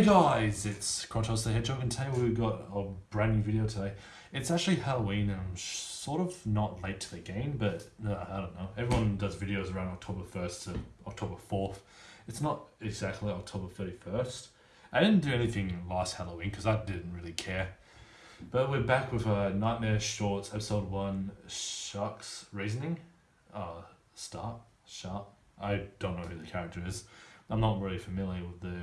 Hey guys, it's Kratos the Hedgehog and today we've got a brand new video today. It's actually Halloween and I'm sort of not late to the game, but uh, I don't know. Everyone does videos around October 1st to October 4th. It's not exactly October 31st. I didn't do anything last Halloween because I didn't really care. But we're back with a Nightmare Shorts episode 1 Shark's Reasoning. Uh, start? Shark? I don't know who the character is. I'm not really familiar with the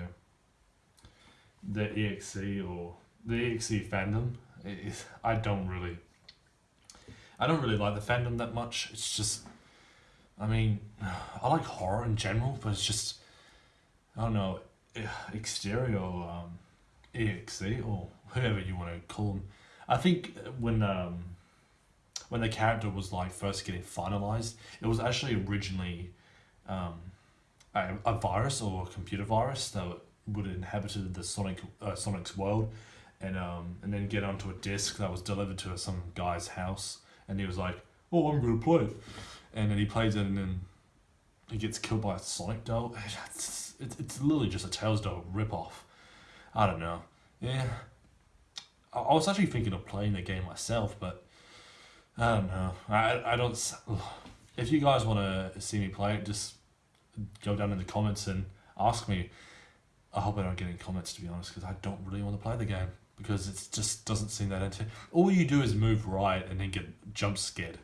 the EXE or the EXE fandom. It, I don't really, I don't really like the fandom that much. It's just, I mean, I like horror in general, but it's just, I don't know, Exetior um, EXE or whoever you want to call them. I think when um, when the character was like first getting finalized, it was actually originally um, a, a virus or a computer virus that would have inhabited the Sonic uh, Sonic's world, and um and then get onto a disc that was delivered to some guy's house, and he was like, "Oh, I'm gonna play it," and then he plays it, and then he gets killed by a Sonic doll. It's it's, it's literally just a Tails doll ripoff. I don't know. Yeah, I, I was actually thinking of playing the game myself, but I don't know. I I don't. If you guys want to see me play it, just go down in the comments and ask me. I hope I don't get any comments to be honest, because I don't really want to play the game because it just doesn't seem that into. All you do is move right and then get jump scared.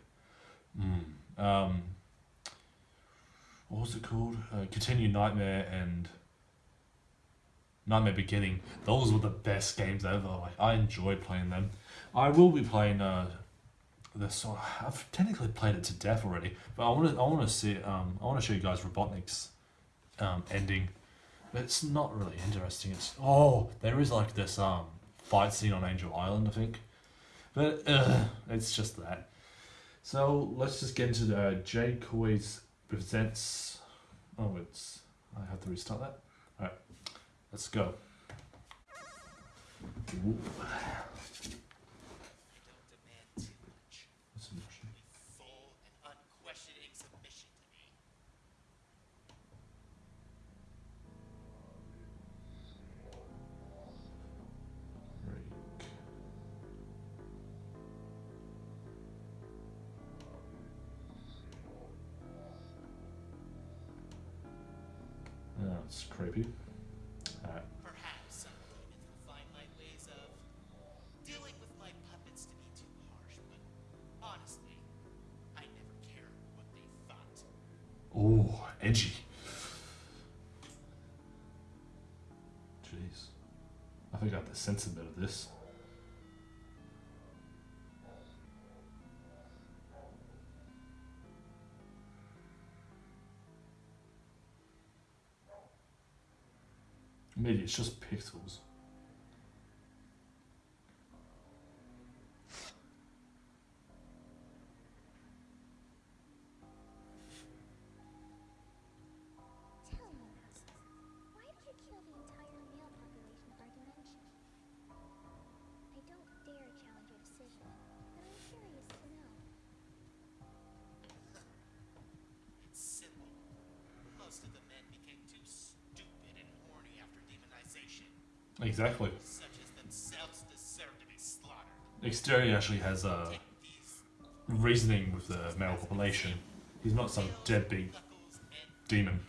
Mm. Um, what was it called? Uh, Continue Nightmare and Nightmare Beginning. Those were the best games ever. Like I enjoyed playing them. I will be playing uh, this. I've technically played it to death already, but I want to. I want to see. Um, I want to show you guys Robotnik's um, ending. It's not really interesting. It's oh, there is like this um fight scene on Angel Island, I think, but uh, it's just that. So let's just get into the uh, JaizKoys presents. Oh, it's I have to restart that. All right, let's go. Ooh. That's creepy. Alright. Perhaps some demons will find my ways of dealing with my puppets to be too harsh, but honestly, I never cared what they thought. Oh, edgy. Jeez. I think I have to sense a bit of this. It's just pixels. Exactly. Exetior actually has a reasoning with the male population. He's not some deadbeat demon.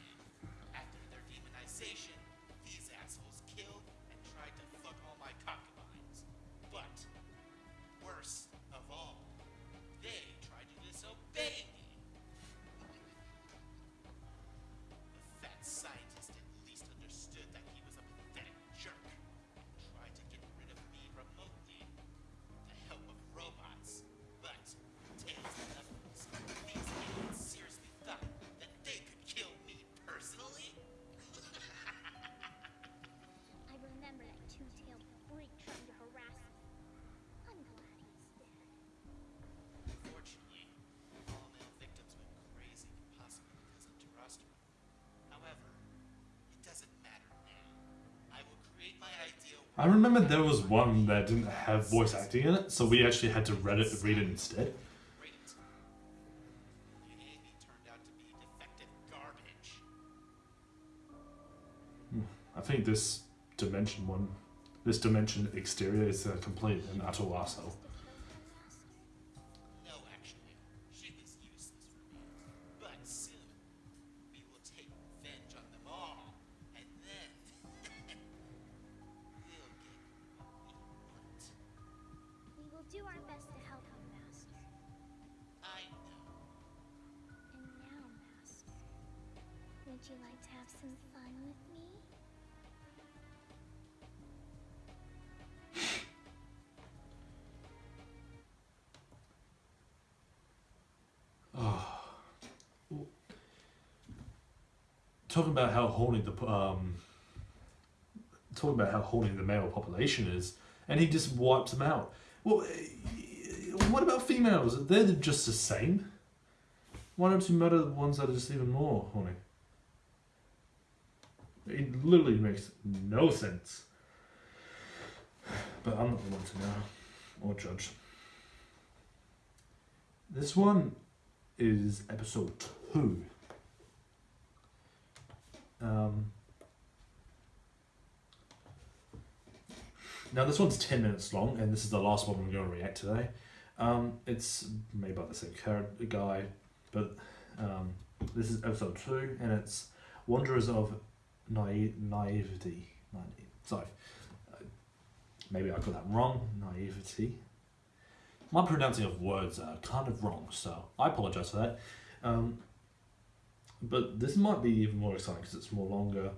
I remember there was one that didn't have voice acting in it, so we actually had to read it, read it instead. Hmm, I think this dimension one, this dimension Exetior is a complete and utter arsehole. Will do our best to help you, Master. I know. And now, Master, would you like to have some fun with me? talking about how horny the um, talking about how horny the male population is, and he just wipes them out. Well, eh, what about females? They're just the same. Why don't you murder the ones that are just even more horny? It literally makes no sense. But I'm not the one to know or judge. This one is episode two. Um, now this one's ten minutes long, and this is the last one I'm going to react today. Um, it's made by the same guy, but um, this is episode two, and it's Wanderers of Naive Naivety. Naive. Sorry, uh, maybe I got that wrong. Naivety. My pronouncing of words are kind of wrong, so I apologize for that. Um, but this might be even more exciting because it's more longer.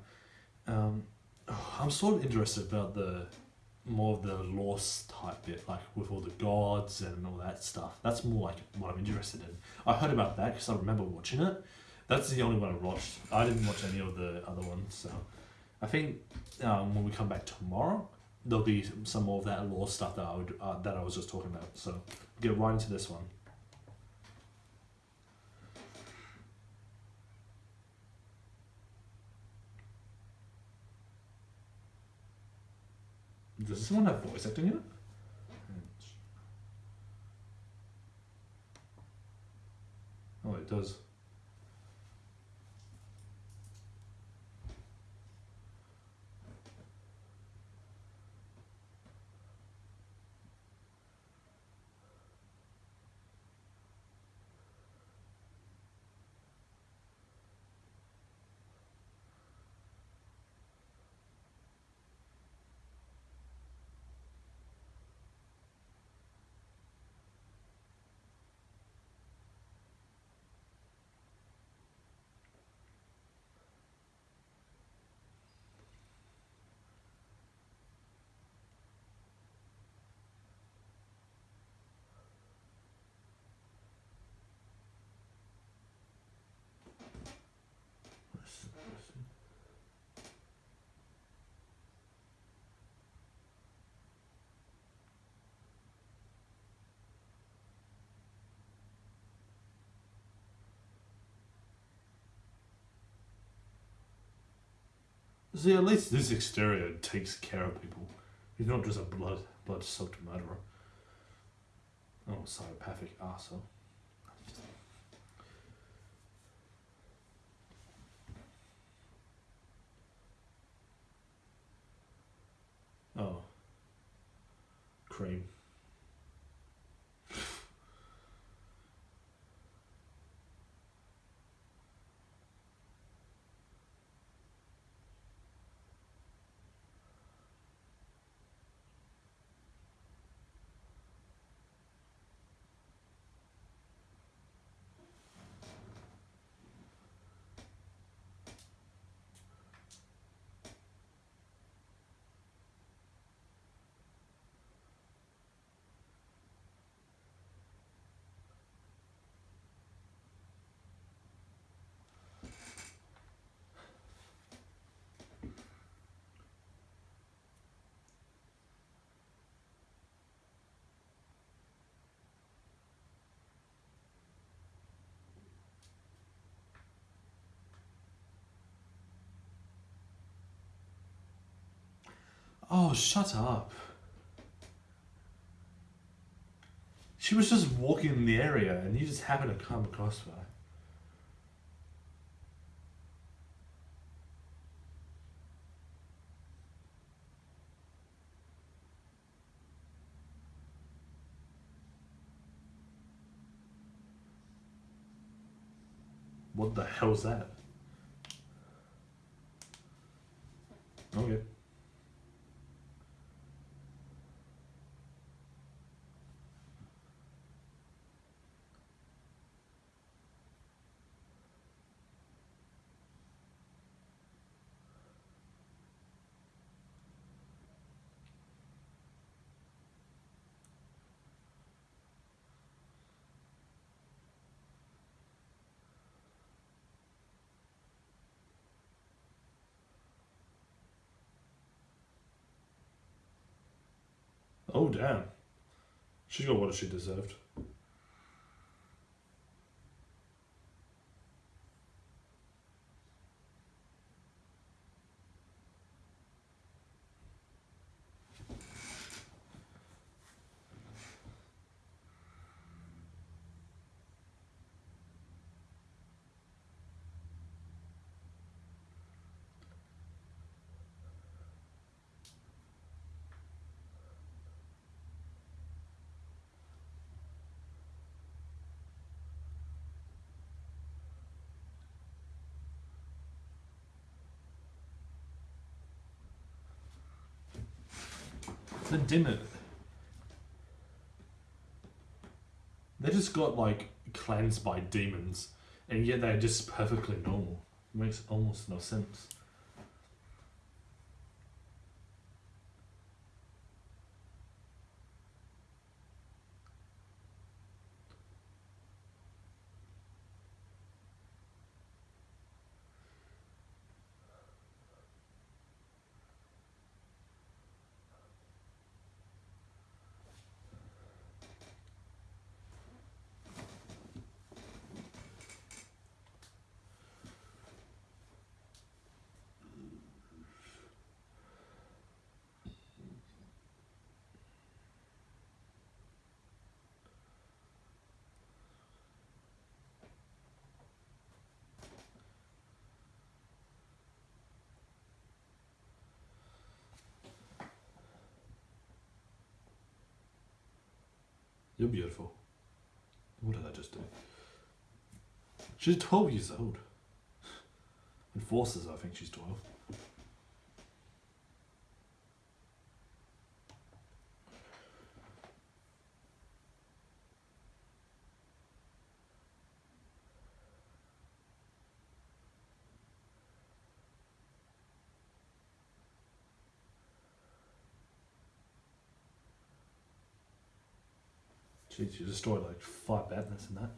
Um, oh, I'm sort of interested about the more of the lost type bit, like with all the gods and all that stuff. That's more like what I'm interested in. I heard about that because I remember watching it. That's the only one I watched. I didn't watch any of the other ones, so I think um, when we come back tomorrow, there'll be some more of that lore stuff that I would uh, that I was just talking about. So get right into this one. Does this one have voice acting in it? Hmm. Oh, it does. See, at least this Exetior takes care of people. He's not just a blood blood soaked murderer. Oh, psychopathic arsehole. Oh. Cream. Oh, shut up. She was just walking in the area and you just happened to come across her. What the hell's that? Oh damn. She's got what she deserved. Dimmer. They just got like cleansed by demons, and yet they're just perfectly normal. makes almost no sense. You're beautiful. What did I just do? She's 12 years old. And forces, I think she's 12. Jeez, you destroyed like five badness in that.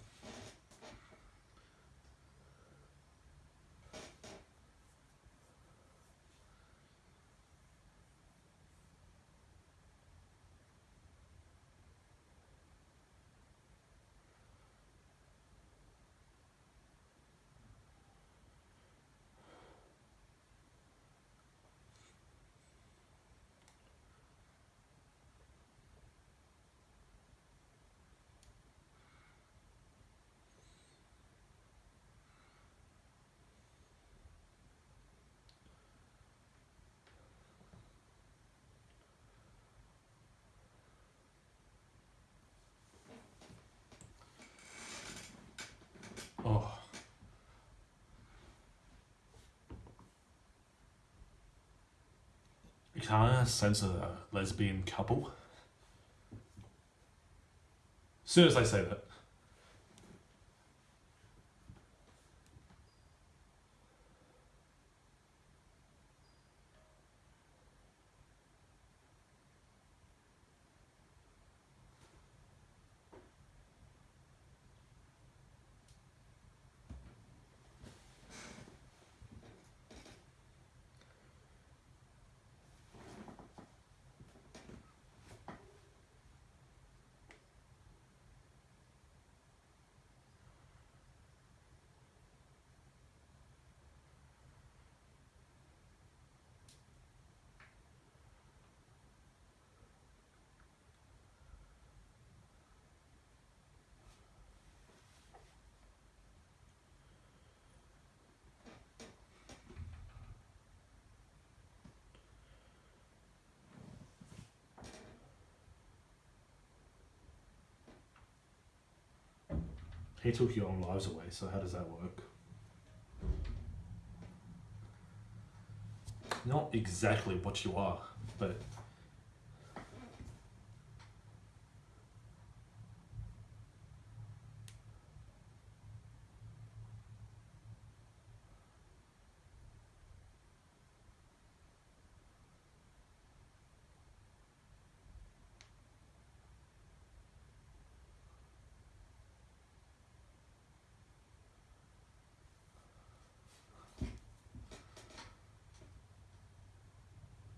You kind of sense a lesbian couple. As soon as I say that. He took your own lives away, so how does that work? Not exactly what you are, but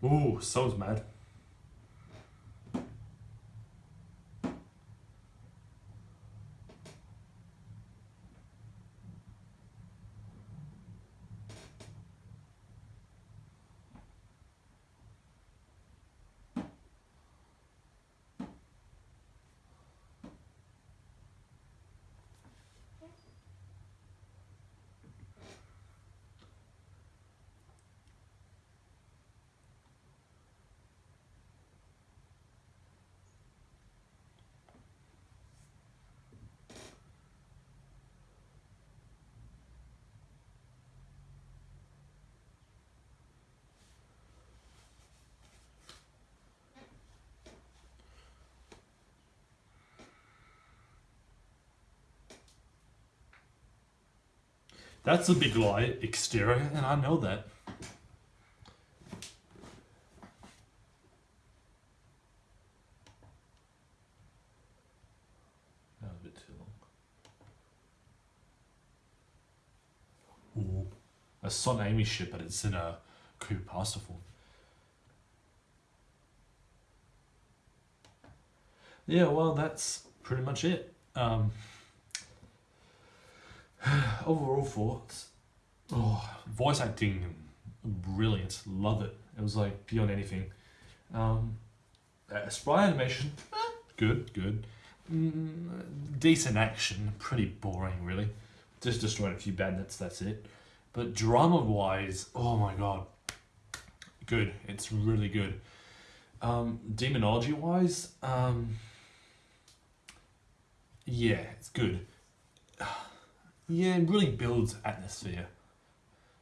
Ooh, so's mad. That's a big lie, Exetior, and I know that. That was a bit too long. Ooh. A Sonamy ship, but it's in a creepypasta form. Yeah, well, that's pretty much it. Um, overall thoughts. Oh, voice acting, brilliant. Love it. It was like beyond anything. Um, uh, sprite animation, good, good. Mm, decent action, pretty boring, really. Just destroyed a few bandits, that's it. But drama wise, oh my god, good. It's really good. Um, demonology wise, um, yeah, it's good. Yeah, it really builds atmosphere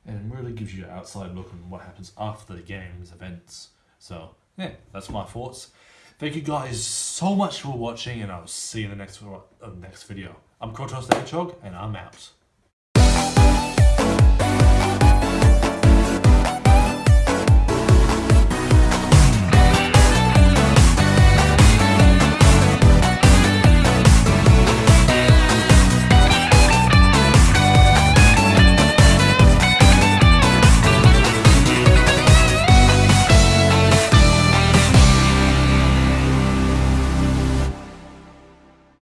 and really gives you an outside look on what happens after the game's events. So, yeah, that's my thoughts. Thank you guys so much for watching, and I'll see you in the next, uh, next video. I'm Krotos the Hedgehog, and I'm out.